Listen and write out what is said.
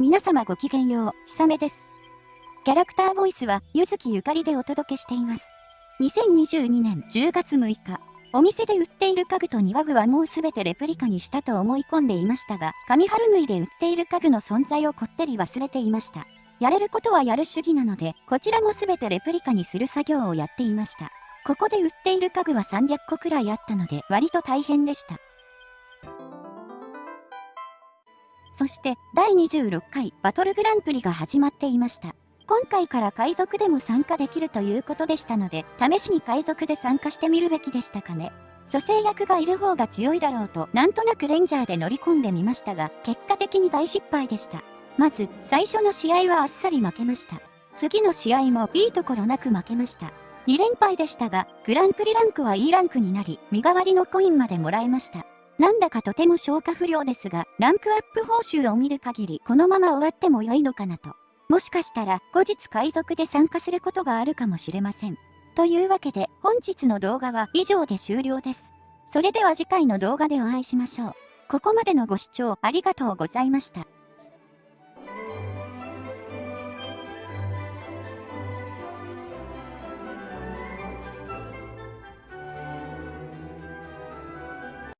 皆様ごきげんよう、ひさめです。キャラクターボイスは、ゆずきゆかりでお届けしています。2022年10月6日、お店で売っている家具と庭具はもうすべてレプリカにしたと思い込んでいましたが、上春縫いで売っている家具の存在をこってり忘れていました。やれることはやる主義なので、こちらもすべてレプリカにする作業をやっていました。ここで売っている家具は300個くらいあったので、割と大変でした。そして第26回バトルグランプリが始まっていました。今回から海賊でも参加できるということでしたので、試しに海賊で参加してみるべきでしたかね。蘇生役がいる方が強いだろうと、なんとなくレンジャーで乗り込んでみましたが、結果的に大失敗でした。まず、最初の試合はあっさり負けました。次の試合もいいところなく負けました。2連敗でしたが、グランプリランクは E ランクになり、身代わりのコインまでもらえました。なんだかとても消化不良ですが、ランクアップ報酬を見る限りこのまま終わっても良いのかなと。もしかしたら後日海賊で参加することがあるかもしれません。というわけで本日の動画は以上で終了です。それでは次回の動画でお会いしましょう。ここまでのご視聴ありがとうございました。